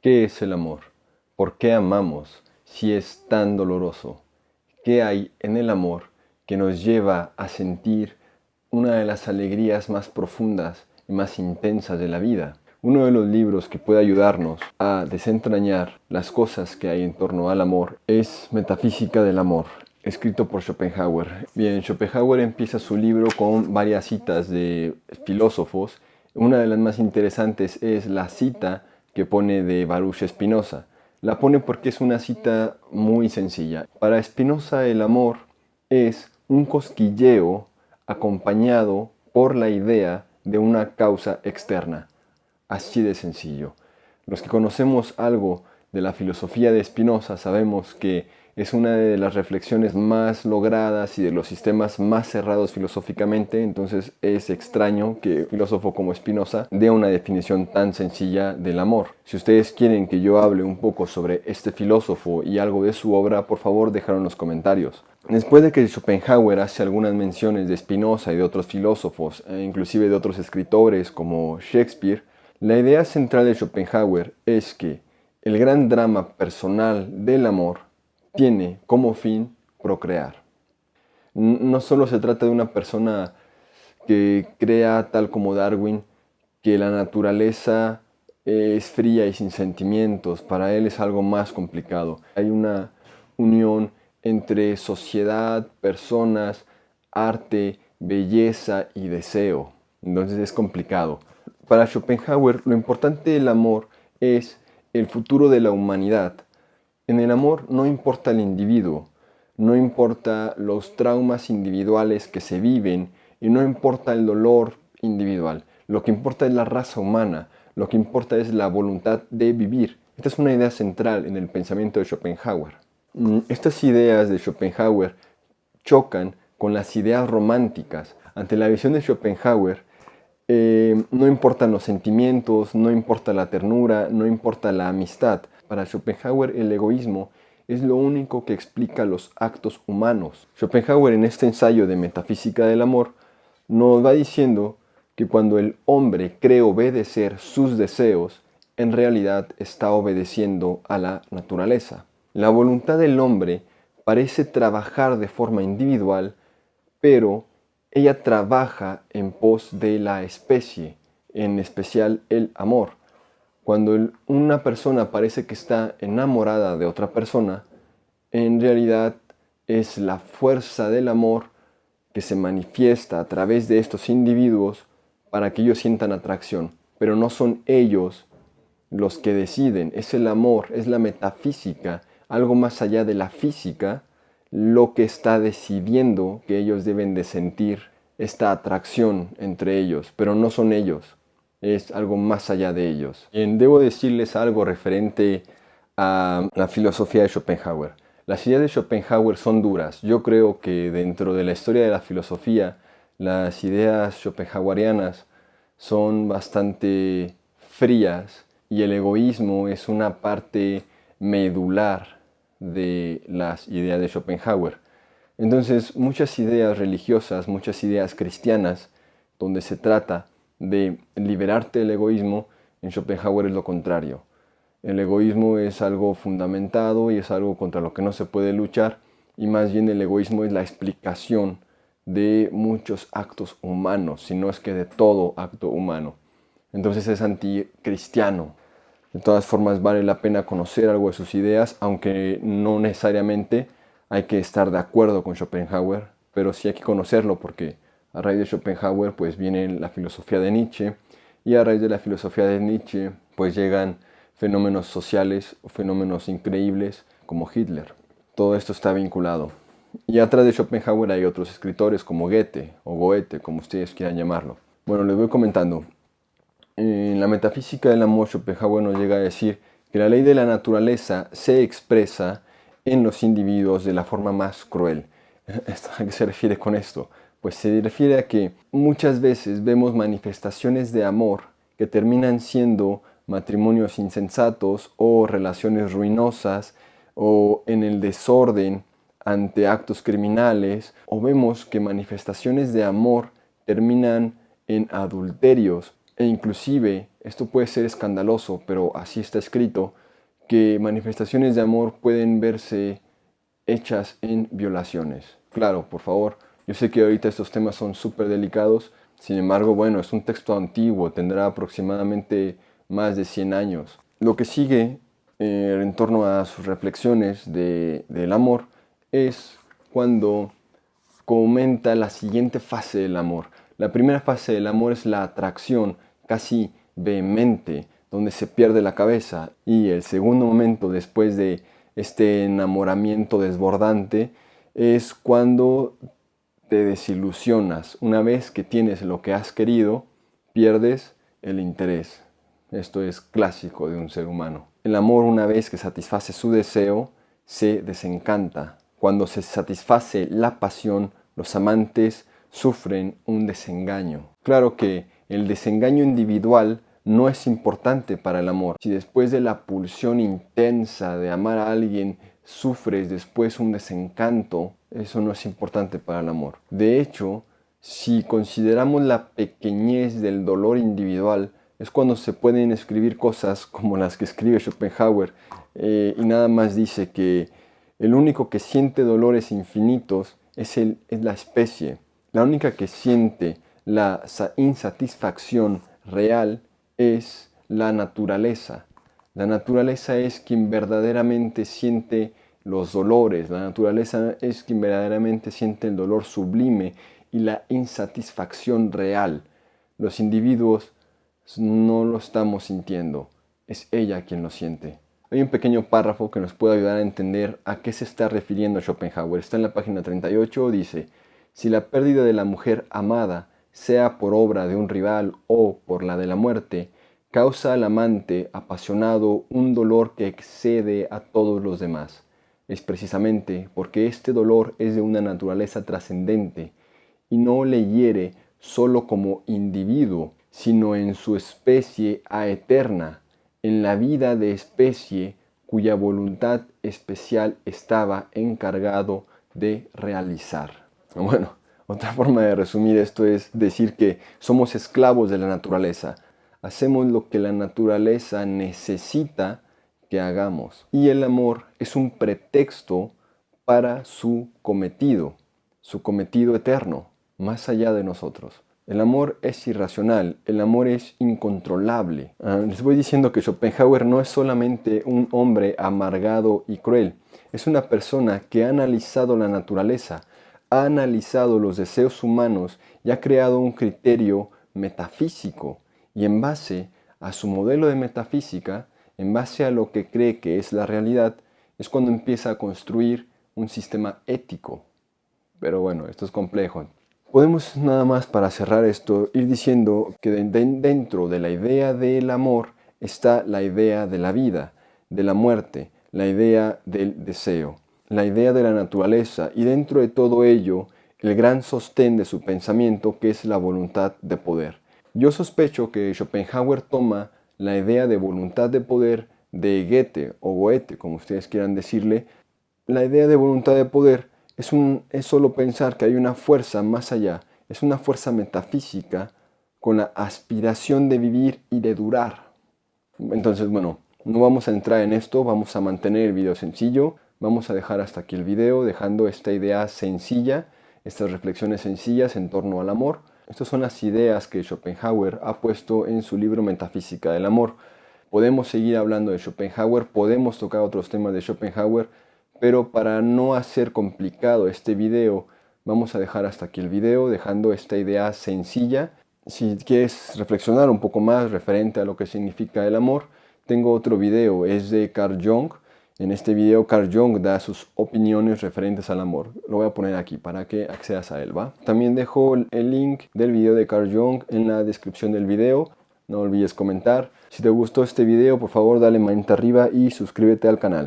¿Qué es el amor? ¿Por qué amamos si es tan doloroso? ¿Qué hay en el amor que nos lleva a sentir una de las alegrías más profundas y más intensas de la vida? Uno de los libros que puede ayudarnos a desentrañar las cosas que hay en torno al amor es Metafísica del Amor, escrito por Schopenhauer. Bien, Schopenhauer empieza su libro con varias citas de filósofos. Una de las más interesantes es la cita que pone de Baruch Spinoza. La pone porque es una cita muy sencilla. Para Spinoza el amor es un cosquilleo acompañado por la idea de una causa externa. Así de sencillo. Los que conocemos algo de la filosofía de Spinoza sabemos que es una de las reflexiones más logradas y de los sistemas más cerrados filosóficamente, entonces es extraño que un filósofo como Spinoza dé una definición tan sencilla del amor. Si ustedes quieren que yo hable un poco sobre este filósofo y algo de su obra, por favor déjalo en los comentarios. Después de que Schopenhauer hace algunas menciones de Spinoza y de otros filósofos, e inclusive de otros escritores como Shakespeare, la idea central de Schopenhauer es que el gran drama personal del amor tiene como fin procrear. No solo se trata de una persona que crea, tal como Darwin, que la naturaleza es fría y sin sentimientos. Para él es algo más complicado. Hay una unión entre sociedad, personas, arte, belleza y deseo. Entonces es complicado. Para Schopenhauer lo importante del amor es el futuro de la humanidad en el amor no importa el individuo, no importa los traumas individuales que se viven y no importa el dolor individual. Lo que importa es la raza humana, lo que importa es la voluntad de vivir. Esta es una idea central en el pensamiento de Schopenhauer. Mm, estas ideas de Schopenhauer chocan con las ideas románticas. Ante la visión de Schopenhauer, eh, no importan los sentimientos, no importa la ternura, no importa la amistad. Para Schopenhauer el egoísmo es lo único que explica los actos humanos. Schopenhauer en este ensayo de Metafísica del Amor nos va diciendo que cuando el hombre cree obedecer sus deseos, en realidad está obedeciendo a la naturaleza. La voluntad del hombre parece trabajar de forma individual, pero ella trabaja en pos de la especie, en especial el amor. Cuando una persona parece que está enamorada de otra persona, en realidad es la fuerza del amor que se manifiesta a través de estos individuos para que ellos sientan atracción. Pero no son ellos los que deciden, es el amor, es la metafísica, algo más allá de la física, lo que está decidiendo que ellos deben de sentir esta atracción entre ellos, pero no son ellos es algo más allá de ellos. debo decirles algo referente a la filosofía de Schopenhauer. Las ideas de Schopenhauer son duras. Yo creo que dentro de la historia de la filosofía, las ideas schopenhauerianas son bastante frías y el egoísmo es una parte medular de las ideas de Schopenhauer. Entonces, muchas ideas religiosas, muchas ideas cristianas, donde se trata de liberarte del egoísmo, en Schopenhauer es lo contrario. El egoísmo es algo fundamentado y es algo contra lo que no se puede luchar y más bien el egoísmo es la explicación de muchos actos humanos, si no es que de todo acto humano. Entonces es anticristiano. De todas formas vale la pena conocer algo de sus ideas, aunque no necesariamente hay que estar de acuerdo con Schopenhauer, pero sí hay que conocerlo porque a raíz de Schopenhauer pues viene la filosofía de Nietzsche y a raíz de la filosofía de Nietzsche pues llegan fenómenos sociales o fenómenos increíbles como Hitler. Todo esto está vinculado. Y atrás de Schopenhauer hay otros escritores como Goethe o Goethe, como ustedes quieran llamarlo. Bueno, les voy comentando. En la metafísica del amor, Schopenhauer nos llega a decir que la ley de la naturaleza se expresa en los individuos de la forma más cruel. ¿A qué se refiere con esto? Pues se refiere a que muchas veces vemos manifestaciones de amor que terminan siendo matrimonios insensatos o relaciones ruinosas o en el desorden ante actos criminales o vemos que manifestaciones de amor terminan en adulterios e inclusive esto puede ser escandaloso, pero así está escrito, que manifestaciones de amor pueden verse hechas en violaciones. Claro, por favor, yo sé que ahorita estos temas son súper delicados, sin embargo, bueno, es un texto antiguo, tendrá aproximadamente más de 100 años. Lo que sigue eh, en torno a sus reflexiones del amor es cuando comenta la siguiente fase del amor. La primera fase del amor es la atracción casi vehemente, donde se pierde la cabeza. Y el segundo momento después de este enamoramiento desbordante es cuando te desilusionas. Una vez que tienes lo que has querido, pierdes el interés. Esto es clásico de un ser humano. El amor una vez que satisface su deseo, se desencanta. Cuando se satisface la pasión, los amantes sufren un desengaño. Claro que el desengaño individual no es importante para el amor. Si después de la pulsión intensa de amar a alguien sufres después un desencanto, eso no es importante para el amor. De hecho, si consideramos la pequeñez del dolor individual, es cuando se pueden escribir cosas como las que escribe Schopenhauer eh, y nada más dice que el único que siente dolores infinitos es, el, es la especie. La única que siente la insatisfacción real es la naturaleza. La naturaleza es quien verdaderamente siente los dolores, la naturaleza es quien verdaderamente siente el dolor sublime y la insatisfacción real. Los individuos no lo estamos sintiendo, es ella quien lo siente. Hay un pequeño párrafo que nos puede ayudar a entender a qué se está refiriendo Schopenhauer. Está en la página 38, dice, si la pérdida de la mujer amada, sea por obra de un rival o por la de la muerte, causa al amante apasionado un dolor que excede a todos los demás. Es precisamente porque este dolor es de una naturaleza trascendente y no le hiere solo como individuo, sino en su especie a eterna, en la vida de especie cuya voluntad especial estaba encargado de realizar. Bueno, otra forma de resumir esto es decir que somos esclavos de la naturaleza. Hacemos lo que la naturaleza necesita que hagamos. Y el amor es un pretexto para su cometido, su cometido eterno, más allá de nosotros. El amor es irracional, el amor es incontrolable. Ah, les voy diciendo que Schopenhauer no es solamente un hombre amargado y cruel, es una persona que ha analizado la naturaleza, ha analizado los deseos humanos y ha creado un criterio metafísico. Y en base a su modelo de metafísica, en base a lo que cree que es la realidad, es cuando empieza a construir un sistema ético. Pero bueno, esto es complejo, Podemos nada más para cerrar esto ir diciendo que dentro de la idea del amor está la idea de la vida, de la muerte, la idea del deseo, la idea de la naturaleza y dentro de todo ello el gran sostén de su pensamiento que es la voluntad de poder. Yo sospecho que Schopenhauer toma la idea de voluntad de poder de Goethe o Goethe, como ustedes quieran decirle, la idea de voluntad de poder es, un, es solo pensar que hay una fuerza más allá, es una fuerza metafísica con la aspiración de vivir y de durar. Entonces, bueno, no vamos a entrar en esto, vamos a mantener el video sencillo, vamos a dejar hasta aquí el video dejando esta idea sencilla, estas reflexiones sencillas en torno al amor. Estas son las ideas que Schopenhauer ha puesto en su libro Metafísica del Amor. Podemos seguir hablando de Schopenhauer, podemos tocar otros temas de Schopenhauer, pero para no hacer complicado este video, vamos a dejar hasta aquí el video, dejando esta idea sencilla. Si quieres reflexionar un poco más referente a lo que significa el amor, tengo otro video, es de Carl Jung. En este video Carl Jung da sus opiniones referentes al amor. Lo voy a poner aquí para que accedas a él, ¿va? También dejo el link del video de Carl Jung en la descripción del video. No olvides comentar. Si te gustó este video, por favor dale manita arriba y suscríbete al canal.